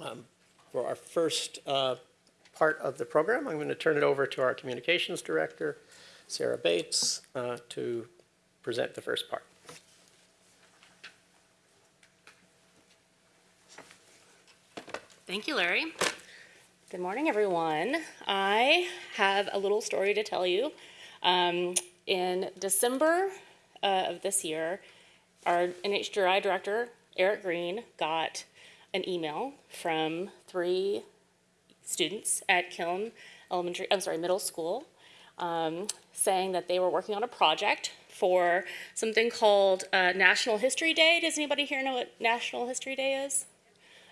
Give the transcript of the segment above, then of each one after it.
Um, For our first uh, part of the program, I'm going to turn it over to our Communications Director, Sarah Bates, uh, to present the first part. Thank you, Larry. Good morning, everyone. I have a little story to tell you. Um, in December uh, of this year, our NHGRI director, Eric Green, got an email from three students at Kiln Elementary, I'm sorry, middle school, um, saying that they were working on a project for something called uh, National History Day. Does anybody here know what National History Day is?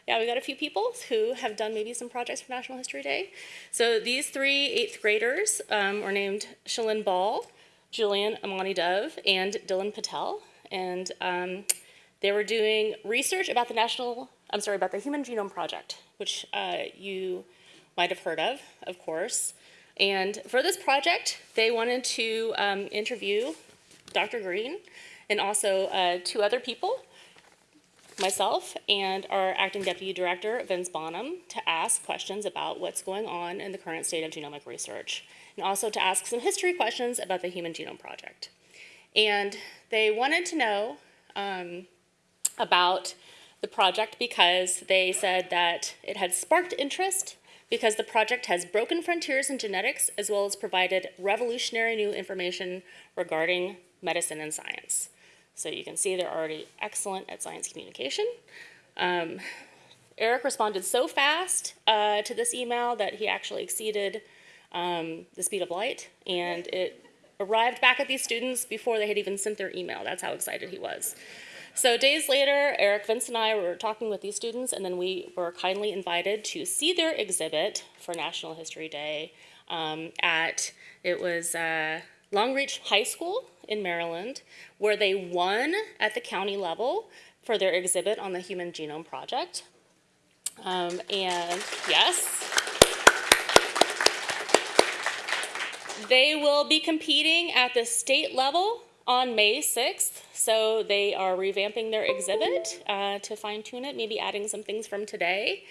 Yeah, we got a few people who have done maybe some projects for National History Day. So these three eighth graders um, were named Shalyn Ball, Julian Amani Dove, and Dylan Patel. And um, they were doing research about the National, I'm sorry, about the Human Genome Project, which uh, you might have heard of, of course. And for this project, they wanted to um, interview Dr. Green and also uh, two other people myself and our acting deputy director, Vince Bonham, to ask questions about what's going on in the current state of genomic research, and also to ask some history questions about the Human Genome Project. And they wanted to know um, about the project because they said that it had sparked interest because the project has broken frontiers in genetics as well as provided revolutionary new information regarding medicine and science. So you can see they're already excellent at science communication. Um, Eric responded so fast uh, to this email that he actually exceeded um, the speed of light, and it arrived back at these students before they had even sent their email. That's how excited he was. So days later, Eric, Vince, and I were talking with these students, and then we were kindly invited to see their exhibit for National History Day um, at, it was uh, Long Reach High School in Maryland, where they won at the county level for their exhibit on the Human Genome Project. Um, and yes, they will be competing at the state level on May 6th. So they are revamping their exhibit uh, to fine tune it, maybe adding some things from today.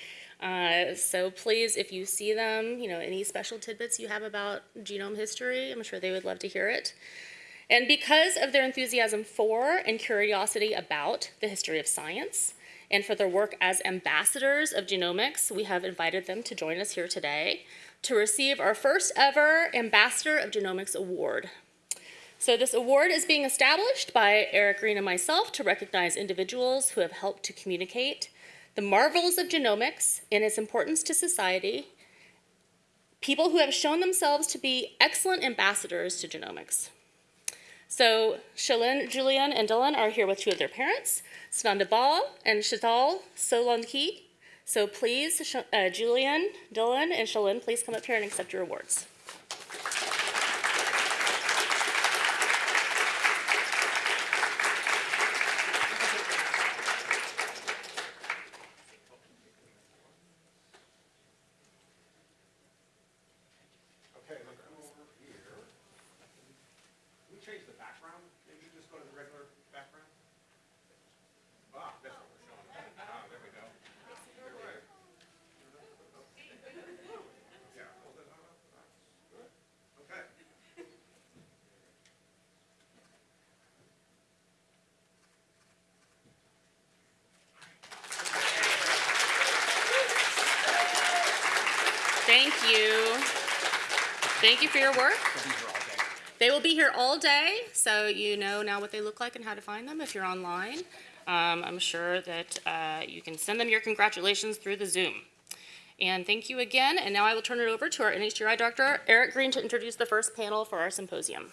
Uh, so please, if you see them, you know, any special tidbits you have about genome history, I'm sure they would love to hear it. And because of their enthusiasm for and curiosity about the history of science, and for their work as ambassadors of genomics, we have invited them to join us here today to receive our first ever Ambassador of Genomics Award. So this award is being established by Eric Green and myself to recognize individuals who have helped to communicate the marvels of genomics and its importance to society, people who have shown themselves to be excellent ambassadors to genomics. So Shalin, Julian, and Dylan are here with two of their parents, Sananda Ball and Shital Solanki. So please, uh, Julian, Dylan, and Shalin, please come up here and accept your awards. Okay, then come over here. Can we change the background? Maybe just go to the regular background? Ah, that's what we're showing. Ah, there we go. There we go. Yeah, hold it on. That's good. Okay. Thank you. Thank you for your work. They will be here all day, so you know now what they look like and how to find them if you're online. Um, I'm sure that uh, you can send them your congratulations through the Zoom. And thank you again, and now I will turn it over to our NHGRI director, Eric Green, to introduce the first panel for our symposium.